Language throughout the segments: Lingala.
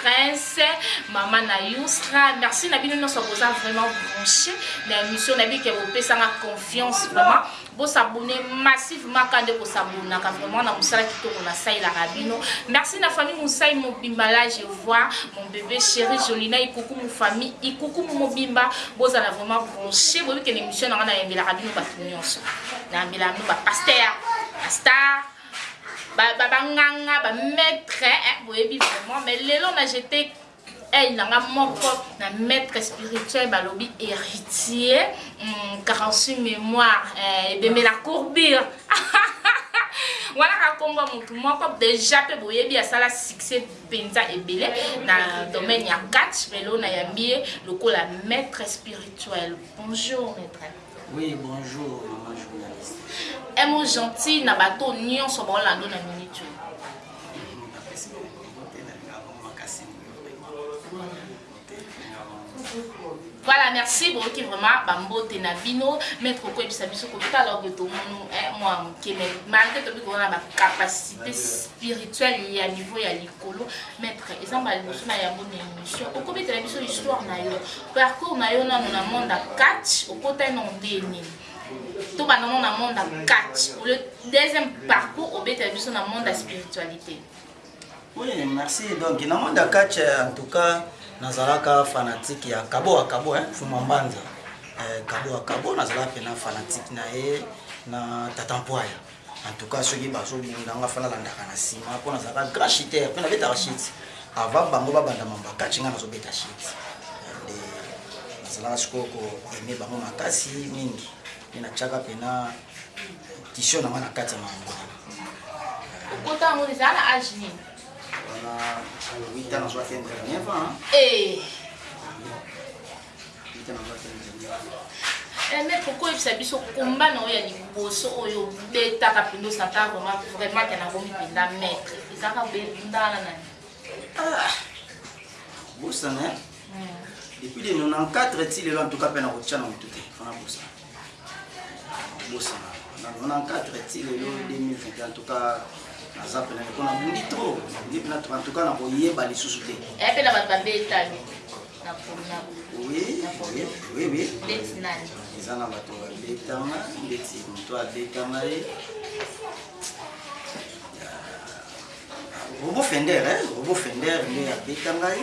Prince, maman na youstra merci na bino nionso boza vraiment branche na emission na bike bopesa nga confiance vraiment bo s'abonner massivement ka nde ko s'abonner ka vraiment na musala kitoko na saila ka bino merci na famille musai mobimba là je vois mon bébé chéri Jolina ikuku mu famille ikuku mu mobimba boza na vraiment branche bobi que l'émission na nga na yembela ka bino ba nionso na yembela bino ba pasteur pasteur ba banganga ba maître eh, boyebi vraiment mais lelo na jete aile na nga moko na maître spirituel balobi héritier mm, 48 mémoire eh, ebembe la courbure wana kakombo motu moko deja mpe boyebi asala succès mpenza ebele na domaine ya catch lelo nayambi ye lokola maître spirituel bonjour maître Oui bonjour maman journaliste. Un mot gentil na bato nionso bao lando na minute oyo. Voilà, merci boyoki vraiment bambote na bino maître okoyebisa biso kotala oyo tomonu mwa moke mais malgré tobi koza na bacapacité spirituelle ya niveau ya likolo maître eza mbala liboso na yango na émission okobetela biso histoire na yo Parcours na yo nanu na monde ya catch okota na en 2000 to banda nanu na monde ya catch pour le deuxième parcours obetela biso na monde ya spiritualite. Oui, merci. Donc, na monde ya catch en tout cas nazalaka fanatique ya Kabo wa Kabo hein, Fuma Mbanza. Eh, Kabo wa Kabo nazalaka pena fanatique na ye na Tata Mpoya. En tout cas soki bazo bunda nga fa nalandaka na sima po nazalaka grand chuteur pe nabetaka shit avant bango babanda mambo ya catch nga nazo beta shit nde nazalaka sikoyo ko aimer bango makasi mingi nde natiaka pena tission na nga na kati ya mambo wana okota yango ezala na age nini wana 8 ans nazwaki internet eh Aime pourquoi oyebisa biso combat na yo ya liboso oyo obetaka mpenza osaka vraiment vraiment te nakomi mpenza maître ezaka bebundana na ah, bosana hmm. depuis de 94 ti lelo en tout cas mpe nakotya na motu te fana bosana Bosana na na cadre ti lelo 2020 en tout cas naza pena ko na bundi trop ndi pena en tout cas na ko yeba lisusu te eh pena ba ba betani na pona oui oui oui oui ndeti nani eza na bato ba betanga ndeti moto abetanga ye robo fender eh robo fender nde abeta ngai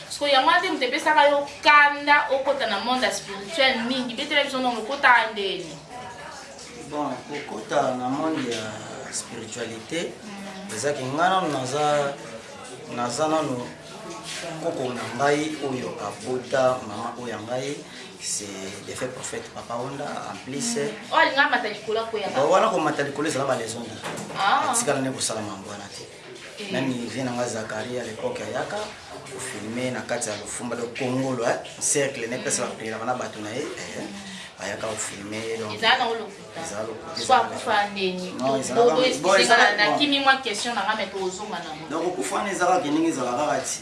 Sikoyo yango wana te moto epesaka yo kanda okota na monde ya spirituel mingi betela biso ndono okotaka ndeni bon kokota na monde ya spiritualité mm. ezaki nga nano naza naza nano koko na ngai oyo abota mama oyo ya ngai c'est le fait prophète papa onda en plus eh. oh, wana komata likolo ezala baleson te ah. atikala nde kosala mambo wana te Nani vieux na nga Zacharie à l'époque ayaka ko filmer na kati ya lofumba le Congolo hein cercle ne pesa ba prière na bato na ye eh, ayaka ko filmer donc ezala na lokuta ezala lokuta soit kufa ndeni donc ezala na kimi mwa question na nga mais tozonga na donc kufa na ezala ke ndenge ezala kaka ti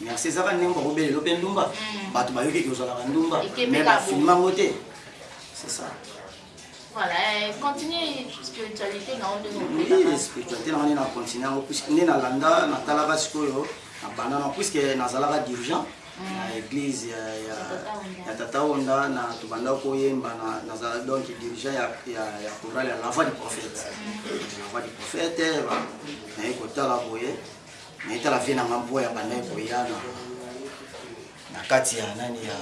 Merci eza ka ndenge boko belelo pe ndumba batu bayoki ke ozalaka ndumba mais ba filma ngo te c'est ça Voilà, euh, continuer spiritualité na onde no. Oui, spiritualité na ngani na continuer yango puisque nde na landa na talaka sikoyo na banda na puisque nazalaka dirigeant mm. na église ya ya ya tata onda na tobanda ko yemba na nazala donc dirigeant ya ya ya chorale ya la voix du prophète. Mm. La voix du prophète, na ye kotala boye. Mais tala vie na nga mpoy abandaki koya na na kati ya nani ya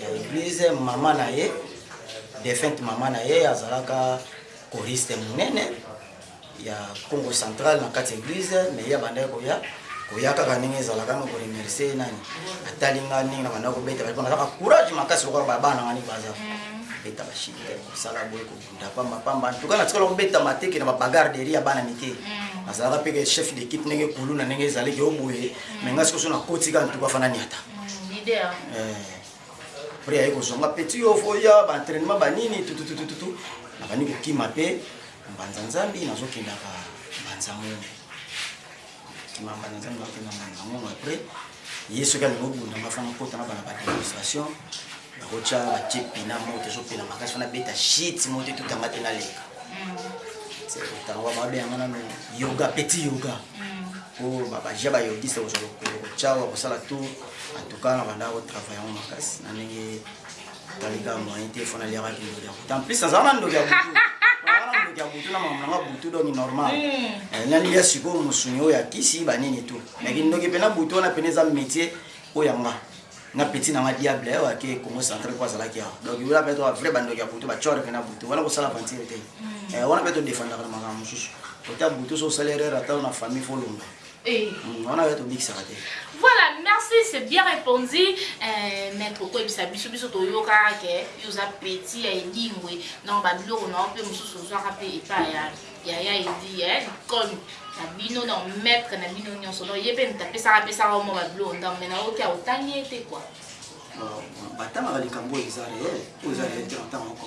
ya eglise maman na ye defunte maman na ye azalaka choriste munene ya Congo central na kati ya eglise mais ye abandaki koya koya kaka ndenge ezalaka na koremercie nani atali nga ndenge nabanda kobeta bato nazaka courage makasi lokola babana ngani baza beta bashite kosala boye Na pamba pamba en tout cas natikala kobeta mateke na ba bagarre de rue ya bana mike nazalaka mpe ke chef d'equipe ndenge kuluna ndenge ezali ke oboye mais nga sikoyo so nakoti ka en tout cas fana niata après aye kozwa nga petit yo foya ba entraînement ba nini tututututu nabandi kokima mpe mbanza nzambi nazokendaka mbanza mumbe Mamba na nzambe bakenda na bango na après ye soki alingi obunda nga fana kota na bana ba demonstration bakotya batie pina moto ezopela makasi fana beta shit moto etutanga te naleka otango babeya nga nano yoga petit yoga po babaja bayogiste kozwa lokolo kotyawa kosala tour atuka na bandako travail yango makasi na ndenge Talika moyen te fona liaka kindoki ya butu. En plus azala na ndoki ya butu. Azala na ndoki ya butu na makambo nanga butu donc normal. Hmm. Eh, nani ya sikoyo musuni oyo ya kisi ba nini tout. Mais kindoki pe na butu wana pe eza métier oyo ya nga. Na petit na nga diable oyo ake Congo central ko azala kia. Donc yola pe to vrai bandoki ya butu ba chore pe na butu. Wana ko sala aventure te. Hmm. Eh, wana pe to défendre na makambo mususu. Kota butu so salaire ata na famille fo longa. Voilà, merci, c'est bien répondu. Euh, maître Okwebisa, biso biso toyoka ke yoza petit ya edingwe. Donc ba biloko na ope mususu ozwaka pe epa ya ya ya edi ya kon na bino na maître na bino nyonso. Donc ye pe mtapesaka pesaka omo ba biloko ndambo mais na oke autangi ete quoi. batangaka likambo oyo eza reel oyo eza reel te na ntango moko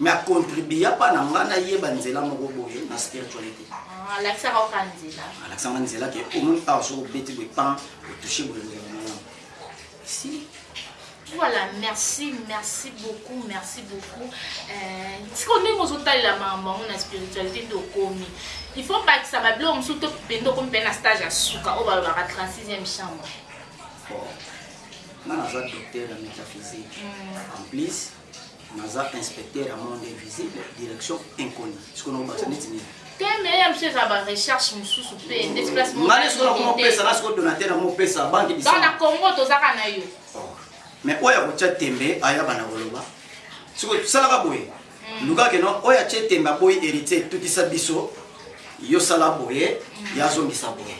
Mais a contribua pa na nga na yeba nzela moko boye na spiritualite. Ah, alakisaka yo ka nzela. Alakisaka nga nzela ke omoni awa soki obeti boye pan, otouche boye nzela na yo. Si. Voilà, merci, merci beaucoup, merci beaucoup. Euh, siko ndenge ozotalela makambo yango na spiritualité nde okomi il faut bakisa babiloko mosusu to bende okomi mpe na stage ya suka oyo balobaka 36e chambre nga naza docteur ya métaphysique mm. en plus naza inspecteur ya monde invisible direction inconnue siko nakobakisa neti nini te mais ya msu eza ba recherche mosusu mpe ndeti place ngani siko nakomopesa na siko donateur nakomopesa banke bisa na congo tozaka na yo oh. mais oyo akotya tembe ayaba na koloba siko salaka boye hmm. lukake no oyo atye tembe aboyi héritier etutisa biso yo sala boye hmm. ya azongisa boye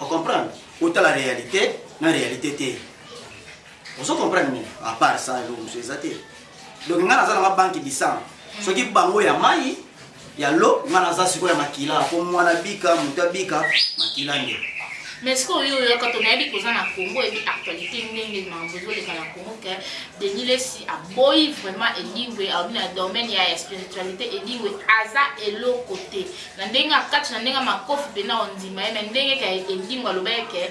ocomprendre otala réalité na réalité te Ozo comprendre nini? A part ça eloko mosusu eza te. Donc nga naza na nga banque du sang. Soki bango ya mayi, ya l'eau, nga naza sikoyo ya makila. Po muana abika, mutu abika, makila nde. Mais sikoyo yo oyaka to nayebi koza na Congo et puis actualite ndenge makambo ezo leka na Congo que Denis Lessi aboyi vraiment Edingwe alobi na domaine ya ya spiritualite Edingwe aza eloko te. Na ndenge akati na ndenge makofi pena ondima ye mais ndenge ke Edingwe alobaki ke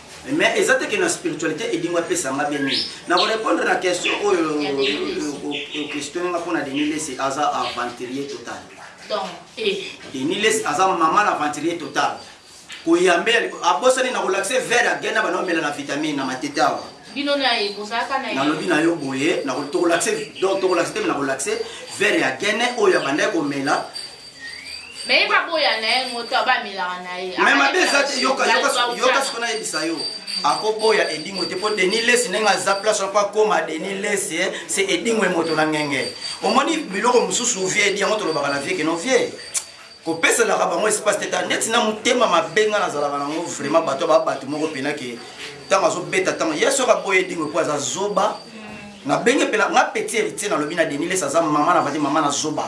Mais eza te que na spiritualite edingo apesa nga bien nini. Na ko repondre na question oyo o questionne nga pona Denis Lessi aza aventurier total. Donc te. Denis Lessi aza maman aventurier total. Koyambe abosani na kolakise verre ya gena bana omela na vitamine na matete awa. Bino na ye bozalaka na ye. Nalobi na yo boye na tokolakise donc tokolakise te na kolakise verre ya gene oyo abandaki komela Mais ye ba boya na ye ngo to ba melaka na ye. Mais mabe eza te yoka yoka yoka siko na yebisa yo. Ako boya edingwe te po Denis Lessi ndenge aza place wana po akoma Denis Lessi eh, c'est edingwe moto na ngenge. Omoni biloko mususu vieux edi yango tolobaka na vieux kino vieux kopeselaka bango espace te ta neti na motema mabe nga nazalaka na ngo vraiment bato ba bato moko pena ke ntango azobeta ntango ye soki aboya edingwe po aza zoba nabenge pena nga petit héritier nalobi na Denis Lessi aza mama na vadi mama na zoba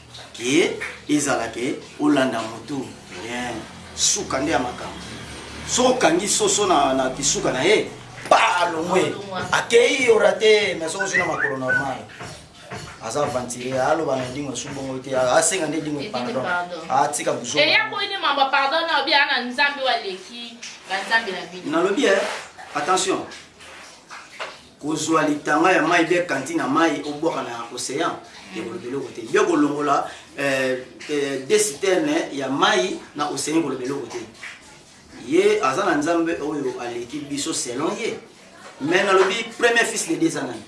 Kiee ezala ke olanda mutu hien suka nde ya makambo soki okangi soso na na kisuka na ye pa alongwe akeyi yo rate mais soki ozui na makolo normal aza aventurier aloba na edingo esu bongo te asenga nde edingo pardon atika buzoba eya boyi nde mamba pardon na obi ana nzambe oyo aleki ba nzambe na bino nalobi eh attention Kozua litanga ya mayi bien kanti na mayi obwaka na ocean ekoloba eloko te bien kolongola deux citernes ya mayi na ocean ekoloba eloko te ye aza na nzambe oyo aleki biso selon ye mais nalobi premier fils de deux anani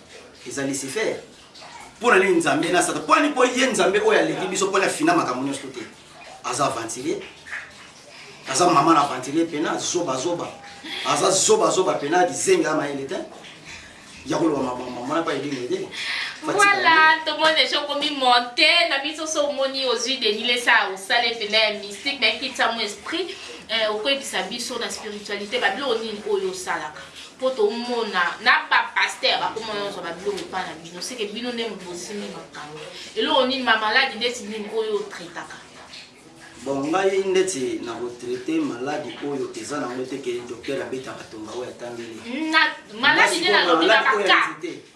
eza lucifer mpo na nini nzambe nasata mpo ani mpo ye nzambe oyo aleki biso mpo na fina makambo nyonso te Aza aventurier aza mama na aventurier pena zoba zoba aza zoba zoba pena kizengi ama yele te ya koloba mabamba mwana pa edingo te voilà tomoni deja okomi monte na biso so omoni ozwi denilesa osali mpena ya mystique nayekitisamo esprit eh, okoyebisa biso na spiritualité babiloko nini oyo osalaka Po tomona na ba pasteur bakoma yo zwa ba biloko epa na bino seke bino nde mutu bosimbi makambu eloko nini ma maladi ndeti nini oyo o traitaka. Bon ngai ndeti na ko traite maladi oyo eza na ngo te ke docteur abetaka tonga oyo atangeli nga sikoyo maladi oyo ya nzete.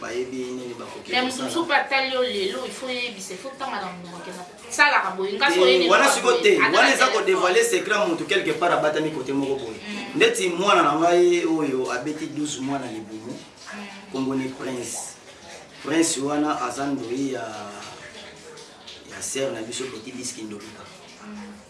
bayebi nini bakoki mais mutu mususu mpe atali yo lelo il faut oyebisa il faut otanga na monoko akenda salaka boye nga so oyeni wana siko te wana eza ko dévoiler secret ya mutu quelque part abatami kote moko boye mm. ndeti mwana na ngai oyo abeti 12 mwana libumu mm. kombo ni prince prince wana aza ndoyi ya ya sere na biso petit biski ndobika mm.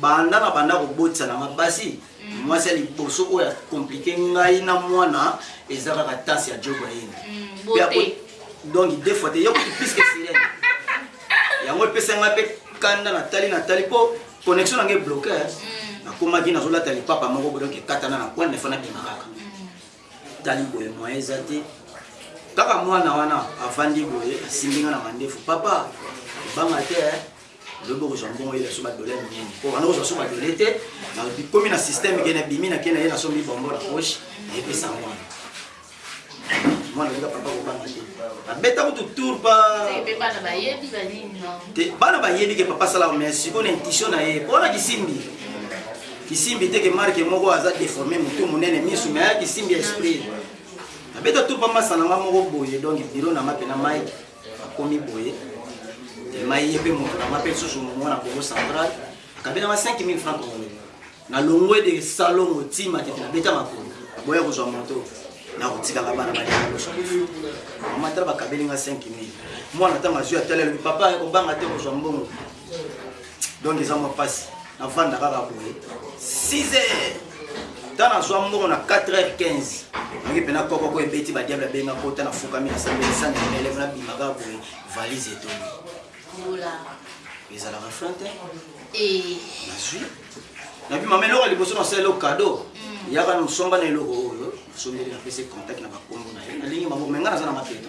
Banda na banda kobotisa na nga basi mwasi ya liboso oyo a complique ngai na mwana eza kaka tance ya jogo ayende pe ako donc de fois te yo kutu plus que sirene yango epesa ngai pe kanda na tali na tali po connexion na ngai bloquer nakomaki nazolata lipapa moko boye donc ekatana na coin mais fana bima kaka tali boye moyen eza te kaka mwana wana avandi boye asimbi nga na mandefu papa banga te eh. lobi okozwa mbongo yela so badole minene po wana okozwa so badole te bikomi na systeme ke na bimi na ke na ye na sombi bombo na poche na epesa mwana mwana olinga papa kobanga te abeta kutu tour pa te bana bayebi ke papa asala mais sikoyo na intuition na ye po wana kisimbi Kisimbi te que marque moko aza deforme mutu munene misu mais aya kisimbi ya esprit na beta tout pa masa na nga moko boye donc bureau na nga pena Mike akomi boye mai ye pe moto na nga pe susu mwana Congo central kabela nga 5000 francs congolais na longwe de salon motima tete na beta makolo boya kozwa moto na kotikaka bana bayaoso mama tala bakabeli nga 5000 mwana ntango azwi atali alobi papa ya kobanga te kozwa mbongo donc eza mwa mpasi navanda kaka boye 6 heures ta nazwa mbongo na 4 heures 15 oki mpena kokoko ebeti badiable abenga kota nafukami nasambelisangi na eleve nabima kaka boye valise etoni ezalaka frein te eh. nazwi nabima ma eloko ya liboso nasala eloko kado mm. yaka nosomba na eloko oyo nasombeli napesi contact na bakombo na ye nalingi maboko me ngai naza na mapeto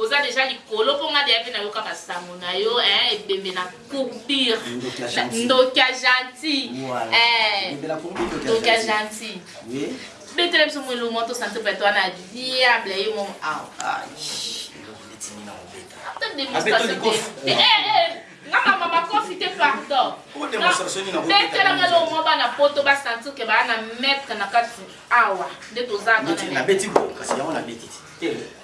Oza dejà likolo po nga dejà pe na yoka ba sango na yo eeh ebembe na courbir ndoki ya gentil eeh ndoki ya gentil betela biso mua elongua to sentir peut etre wana diable ye moko ata demonstration te eh eh eh nga mama makofi te pardon betela nga elongo mwa bana poto ba sentir ke baa na maitre na kati awa nde toza awa na maitre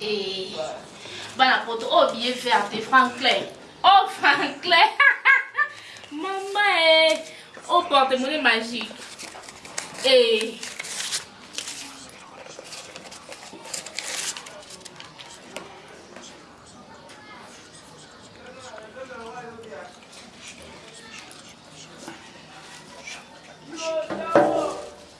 Eh, bana poto oyo oh, biye verte franklin o oh, franklin mama e eh, o oh, porte mone magique e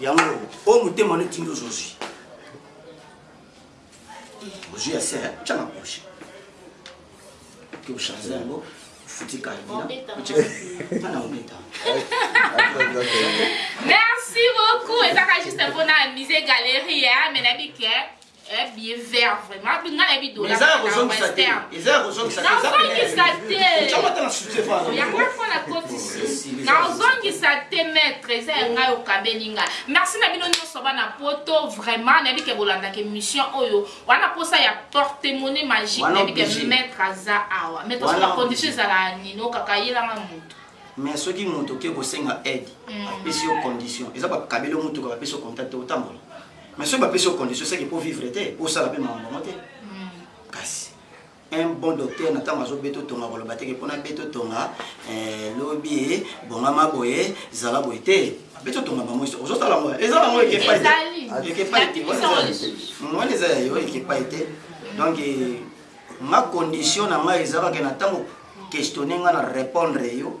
Yango oyo motema wana etindi ozo ozwi ozwi ya sere tya na poche oke ochange yango ofuti kalbina ana obeta merci beaucoup ezaka juste mpona musée galerie ya menabike Eh, billet vert vraiment nga nayebi dollareza ya kozongisa te eza ya kozongisa te nazongisa te yango mpo nakotisi nazongisa te maître eza ya ngai okabeli nga merci na bino nyonso bana poto vraiment nayebi ke bolandaka émission oyo wana mposa ya porte monnaie magique nayebi ke maître aza awa maître soki bacondition ezala nino kaka yelanga moto mais soki moto oke kosenga aide mm. apesi yo condition eza bakabeli yo motuka bapesi yo contact otambola Mais soki bapesi yo condition seke po vivre te po osala pe makambo yango te kasi un bon docteur na ntango azobeta otonga koloba teke mpo nabeta otonga eh, lobi eh, bongama boye zala boye te abeti otonga bango iso ozotala yango eza yango ekepai te ekepai te wana eza ya yo ekepai te donc eh, nga condition na ngai eza kaka na ntango questionne nga na répondre yo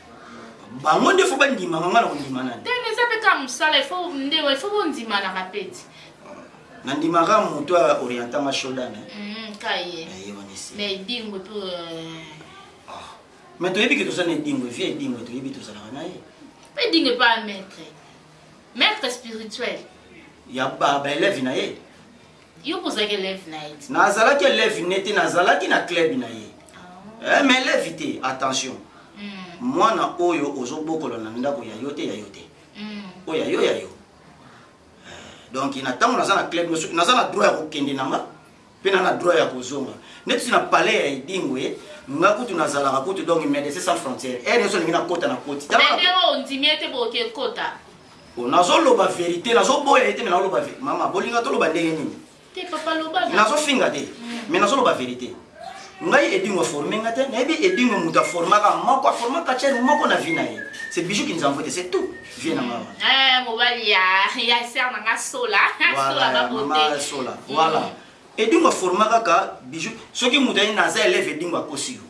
bango nde faut ba ndima nga nga na kondima nani te mais eza pe ka musala il faut nde il faut bondima na kapeti na ndima ka mutu a orienta nga shodan eh mm, ka ye ye wani si mais dingo to euh, ah mais toyebi ke toza na dingo vie eh, dingo toyebi toza na naye pe dingo pa maître maître spirituel ya ba ba élève na ye Yo pe ozalaki elève na ye te? Nazalaki elève ne te, nazalaki na club na ye eh mais elève te attention mwana oyo ozo bokola na ndaku ya yo te ya yo te oyo ya yo ya yo eh donc na tangu naza na club soki naza na droit ya ko kende na nga pe na na droit ya ko zonga neti na palais ya edingwe nga kutu nazalaka kutu donc medecin sans frontière heure nioso olingi na kota na koti tala mais yo ondimi ete boke kota? Bon nazo loba verite nazo boya ye te mais nazo loba verite mama bolinga toloba ndenge nini Te papa loba na. nazo finga te mais nazo loba verite ngai edingo aforme nga te nayebi edingo moto aformaka moko aforma catcheur moko na vie na ye c'est bijou kinzamvue te c'est tout vie na nga wana Eh, mobali ya ya sœur na nga sola sola voilà ba mama beauté sola voilà edingo aforma kaka bijou soki moto aye naza elève edingo akosi yo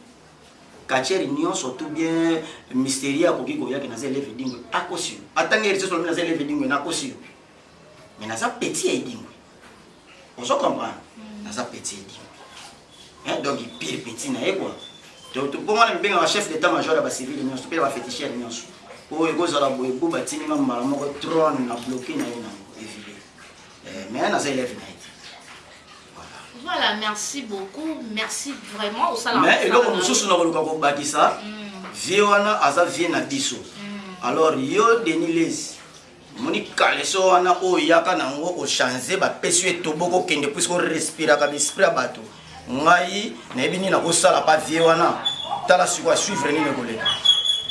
Catcheur nionso tout bien mysterieux akoki koya ke naza eleve edingwe akosi yo atangi heritiers olobi naza eleve edingwe nakosi yo mais naza petit ya edingwe ozo comprendre naza petit edingwe donc pire petit na ye quoi bongo wana mibengaka chef d'etat major ya ba civil nionso pe ya ba fetichere nionso oyo ekozala boye bo batindi nga mbala moko trone na bloque na ye na Eh, mais naza elève na ye te. Voilà, merci beaucoup. Merci vraiment au salon. Mais eloko mosusu na koluka kobakisa mm. vie wana aza vie na biso. Mm. Alors yo Denis Lezi omoni kaleso wana oyo oyaka nango ochange bapesi yo etoboko okende puiske orespiraka baesprit ya bato ngai nayebi nini nakosala pa vie wana tala siko asuivre nini ekoleka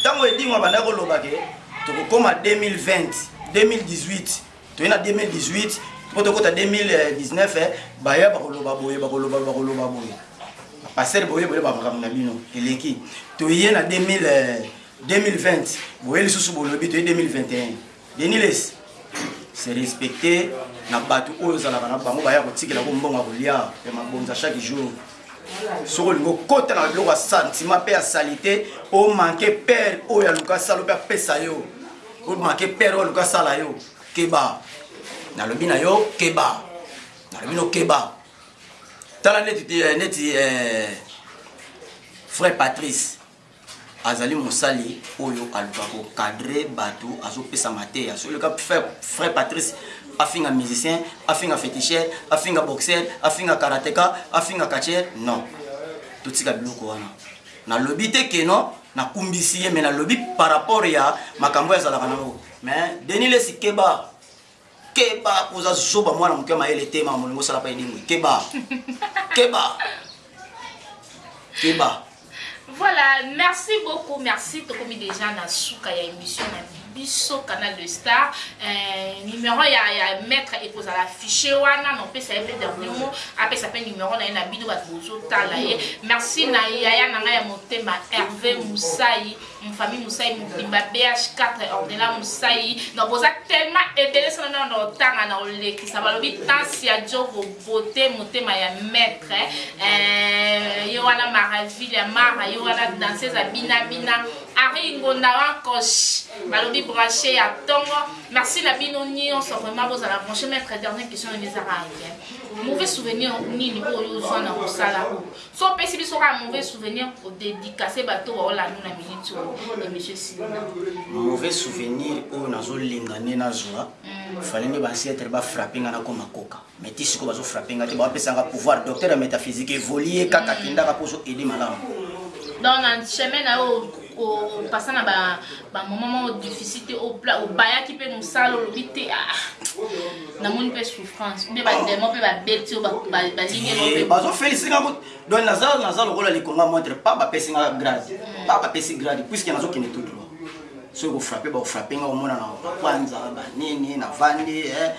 ntango edingo abandaki koloba ke tokokoma 2020 2018 Toye na 2018 po tokota 2019 baya bakoloba boye bakoloba bakoloba boye ba pasteur boye boye ba makambo na bino eleki toye na 2000 2020 boye lisusu bolobi toye 2021 deniles se respecter na bato oyo ozalaka na bango baya kotikela ko mbongo ya kolia ya mabonza chaque jour soki olingi okota na biloko ya sentiment mpe ya salite omanke pere oyo aluka salo mpe apesa yo Good make père oyo aluka sala yo keba nalobi na yo keba nalobi no keba tala neti te eh, neti eh, frère Patrice azali mosali oyo aluka ko cadre bato azopesa mateya soki oleka frère Patrice afinga musicien afinga féticheur afinga boxeur afinga karateka afinga catcheur non totika biloko wana Na lobi te que non na kumbisi ye mais na lobi par rapport ya makambo oyo azalaka nango mais Denis lessi keba keba po oza zoba mwana muke ya mayele te makambo olingi osala pa edingwe keba keba keba Voilà, merci beaucoup, merci tokomi dejà na suka ya emission na biso. biso canal de star eh, numero ya, ya maitre ekozala affiche wana na opesa ye mpe dernier mot apesa mpe numero na ye na bino bato bozotala ye merci na yaya na ngai ya motema herve musai mfamille musai mobimba bh4 ordela musai donc boza tellement ebele sona nao na otanga na olekisa balobi tansi ya jogo bote motema ya maitre eh, yo wana maraville ya mara yo wana danseuse abinabina Henri ngonda wa coach balobi branche ya tongo merci na bino nionso vraiment bozala branche maitre dernier question na nga ezaka bien mauvais souvenir nini oyo ozua na musala oyo so opesi biso kaka mauvais souvenir o dedicace bato oyo baolanda na minute oyo ya monsieur Silina mauvais souvenir oyo nazolinga nde nazua mm. fallait nde ba ancetre ba frappe nga nakoma koka Mais ti sikoyo bazo frapper nga te, bazo pesa nga pouvoir docteur ya metaphysique, evolue kaka kenda kaka po ozo aider malamu. Donc na chemin na yo o passa na ba ba moment moko difficile te o pla o bayaki pe musala olobi te ah na moni pe souffrance ou bien ba demon pe ba beti yo ba ba lingi yo pe bazo felicite nga ko donc naza naza lokola likonga montre pa ba pesi nga grade mm. pa ba pesi grade puisque nazo kende tout droit soki kofrape bakofrape nga komona na bakwanza banini na vandi eh,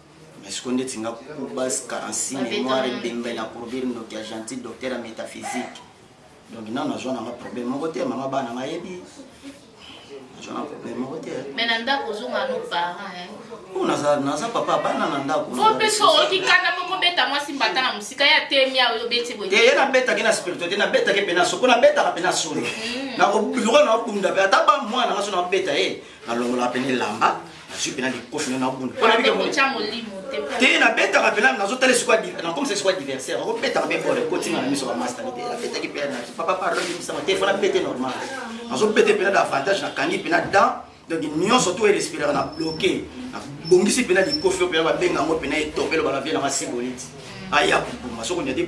Mais sikoyo ndeti nga kubas karansi memoire ebemba elakourbir ndoki ya gentil docteur ya metaphysique donc nanu nazua nanga problème moko te mama bana nga ayebi nazua na problème moko te mais na ndako ozonga no parent hein oh naza naza papa bana na ndako fo pe so okikanda moko beta mwasi mbata na musika ya temia oyo beti boye te ye na beta ke na spiritualité na beta ke pena soko na beta ka pena solo hmm. na ko bureau na obunda pe ata ba mwana ngaso na beta ye na longola pena lamba nazwi mpena likofi na nabunda mpo nabika te nabetaka mpena nazotala esiko nakomisa esiko adversaire akobetaka mpe bore kotinga na miso bamasta mpe abetaki mpe papa pardon ebimisa ma telefone abete normal nazobete mpena davantage nakangi mpena dan donc nyonso to erespiraka na bloke nabongisi mpena likofi oyo mpena babenga yango mpena etopelo balabie nanga siboliti aya kobuma soko nyade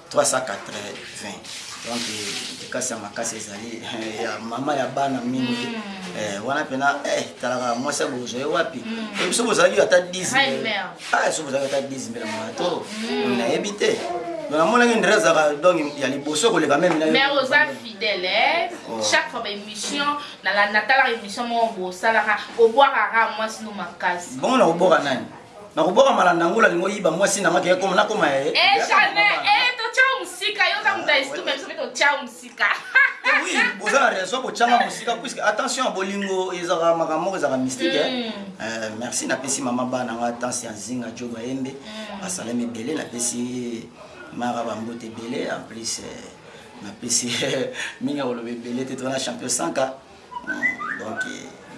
380 donc likasi ya makasi ezali eh, ya mama ya bana mingi mm. eh, wana mpena eh, talaka mwasi akozwa ye wapi mm. biso bozalaki ata 10 ah, so bozalaki ata 10 mbela mato mm. nayebi te namonaki ndre azalaka donc ya liboso koleka meme nayo oza fidèle oh. chaque fois baémission natalaka émission moko bosalaka obwakaka mwasi no makasi bongo na obwaka nani Nakobwaka malanda yango ola lingo yiba mwasi nanga ke koma nakoma ya ye. Eh jamais eh to tchao musika yo ta muta ah, estume biso to tchao musika. Eh oui, boza na raison ko tchanga musika puisque attention bolingo ezaka makambo ezaka mystique. Eh. Mm. Euh, merci na pesi mama bana nga tansi ya zinga jogo yembe. Mm. Asalemi belé na pesi mara ba mbote belé en plus euh, na pesi minga olobe belé te tona champion sanka. donc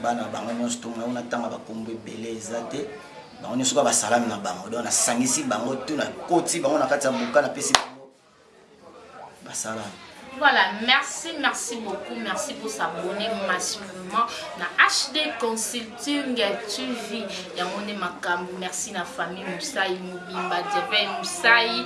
bana bango nionso to mona kuna tanga ba kombo ebele eza te bango nionso kaka ba salami na bango donc na sangisi bango tout na koti bango na kati ya buka na pesi bango ba salami Voilà, merci, merci beaucoup. Merci pour s'abonner massivement na HD Consulting TV. Yamone Makambu, merci na famille Moussaï Mubimba, Djebel Moussaï,